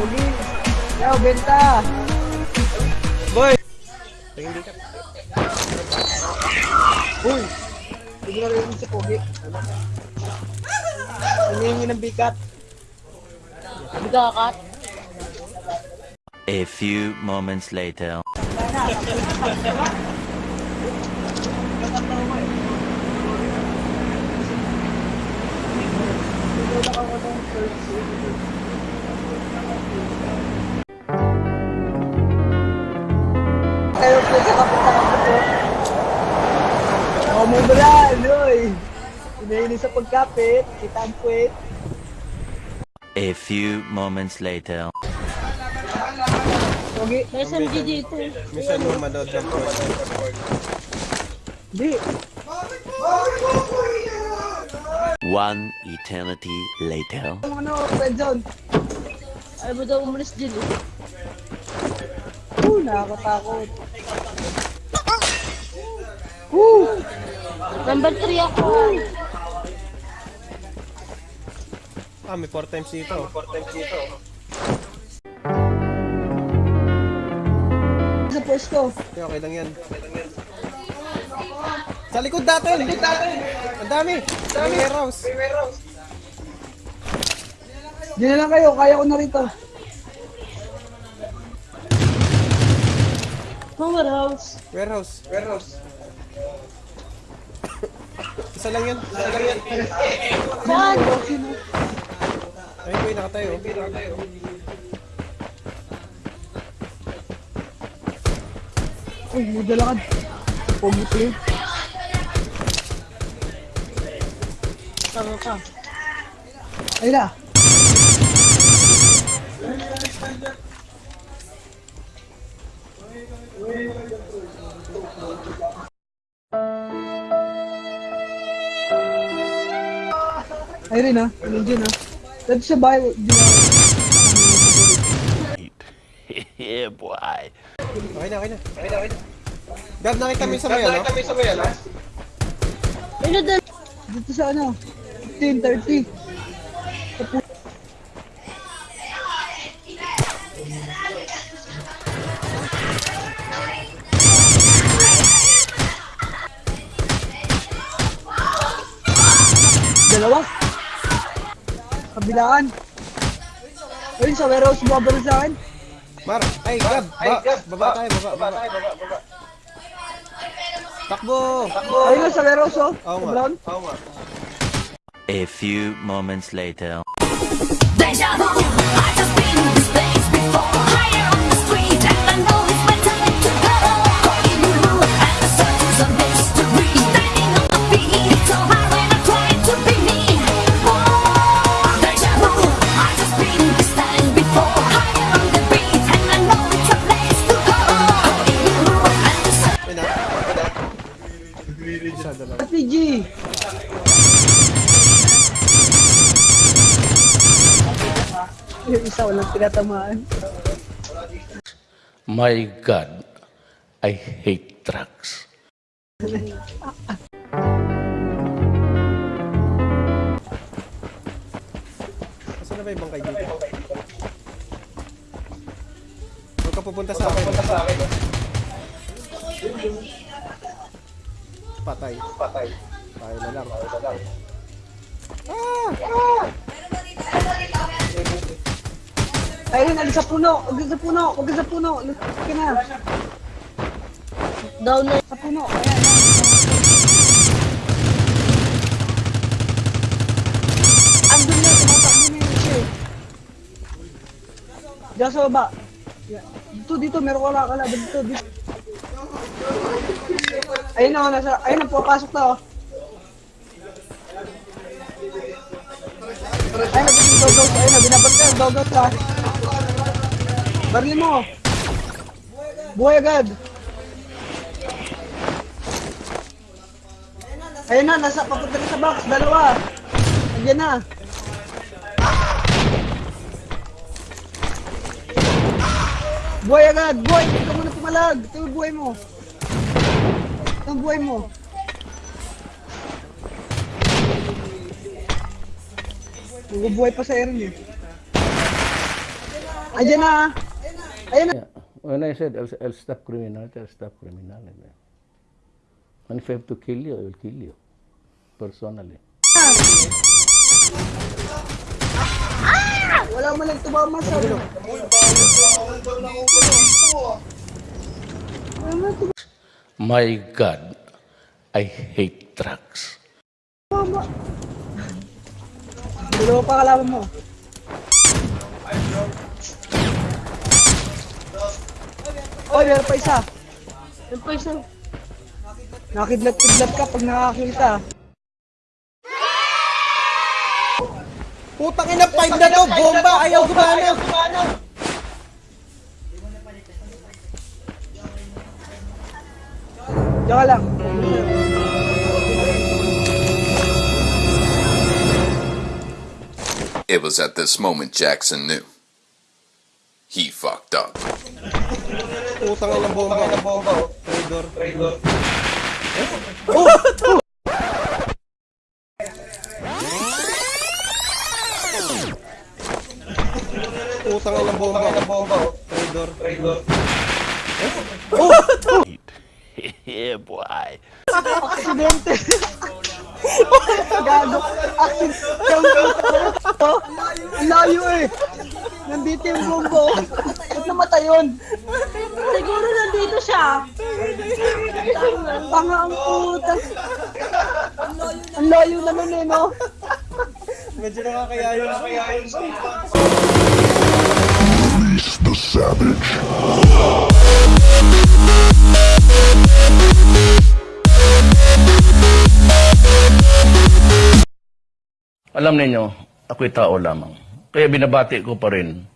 Pugi. Yo, benta. Boy! Tingin ka. Uy. Hindi na rin si Pugi. Hinihingi ng bikat. Bigakat. A few moments later. Kayo po sa kapunta ka po. Oh, mo Loy. Hinihingi sa pagkapit. Kita ang puwet. A few moments later. Pugi. May SMG dito. Minsan mo manood ng porn. Di. One eternity later. Ang ano, red zone. Ayaw mo daw umalis dyan eh. Uh, nakakatakot. Uh, Number 3 ako. Ah, may 4 times dito. 4 times dito. sa pwesto. Okay, okay lang yan. Sa likod natin! Sa likod natin! Ang dami! Ang dami! May warehouse! Di na lang kayo, kaya ko na rito. Powerhouse. Warehouse! Warehouse! Isa lang yan. Isa lang yan. Saan? Ayun boy, nakatayo. Nakatayo. Uy, may dala ka. Pogi play. Tama ka. Ayun na. Ayun rin ha. Ayun dyan ha. Dito sa bahay. di ba? yeah, boy. Okay na, okay na. Okay na, okay na. Gab, nakita mo yung sa may ano? Nakita mo yung sa may ano? Ano? Dito sa ano. 15, 30. Kabilaan. Ayun, sa warehouse bumabalik sa akin. Mar, ay Gab, ba, baba tayo, baba, baba. Takbo! Takbo! Ayun sa warehouse oh. Oo nga. Oo nga. A few moments later. Deja vu, I just been in this place before Dalawa. RPG. Yung isa walang tinatamaan. My God, I hate trucks. Saan na ba yung bangkay dito? Huwag ka pupunta sa akin. Pupunta sa akin. Patay. Patay. Tayo na lang. Tayo na lang. Ayun, alis sa puno. Huwag sa puno. Huwag sa puno. Lutok ka na. Down na. Sa puno. Ayan. Andun na. Tumatakbo na yun siya. eh. Diyan sa baba. Dito, dito. Meron ka lang kalaban dito. dito. Ayun na. Nasa, ayun na. Pupasok na. Oh. Ayun na. Dogos. Ayun na. Binabat ka. Dogos ha. Barili mo. Buhay agad. Ayun na, nasa papunta na sa box, dalawa. Andiyan na. Buhay agad, buhay. Hindi ka muna pumalag. Ito yung buhay mo. Ito yung buhay mo. Mabubuhay pa sa Aaron eh. Ayan na. Ayan na. Yeah. When I said I'll, I'll stop criminality, I'll stop criminality. And if I have to kill you, I will kill you. Personally. Wala mo lang tumama sa My God, I hate drugs. Dalawa pa kalaban mo. Oy, meron pa isa. Yung pa isang... Nakidlat-kidlat ka pag nakakita. Putang ina, 5 na to! Bomba! Ayaw gumana! Diyan ka lang. It was at this moment Jackson knew. He fucked up. Putang ina, bomba. bomba. Traidor. Traidor. Putang ina, bomba. bomba. Traidor. Traidor. Yeah, boy. Aksidente. Gago. Aksidente. Layo eh. Nandito yung bombo. Ba't namatay yun? Siguro nandito siya. Tanga ang puta. Ang layo na nun eh, no? Medyo nakakayayo na kaya yun. Alam ninyo, ako'y tao lamang. Kaya binabati ko pa rin